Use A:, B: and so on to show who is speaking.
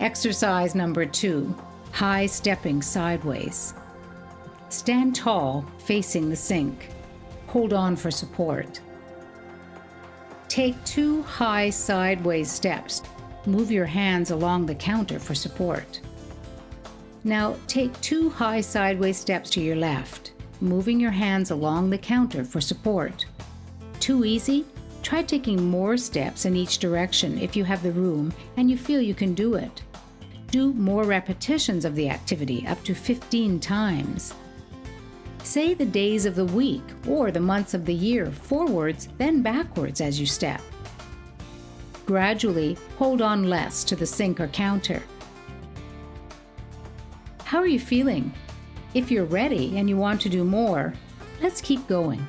A: Exercise number two high stepping sideways. Stand tall, facing the sink. Hold on for support. Take two high sideways steps. Move your hands along the counter for support. Now take two high sideways steps to your left, moving your hands along the counter for support. Too easy? Try taking more steps in each direction if you have the room and you feel you can do it. Do more repetitions of the activity, up to 15 times. Say the days of the week or the months of the year forwards, then backwards as you step. Gradually, hold on less to the sink or counter. How are you feeling? If you're ready and you want to do more, let's keep going.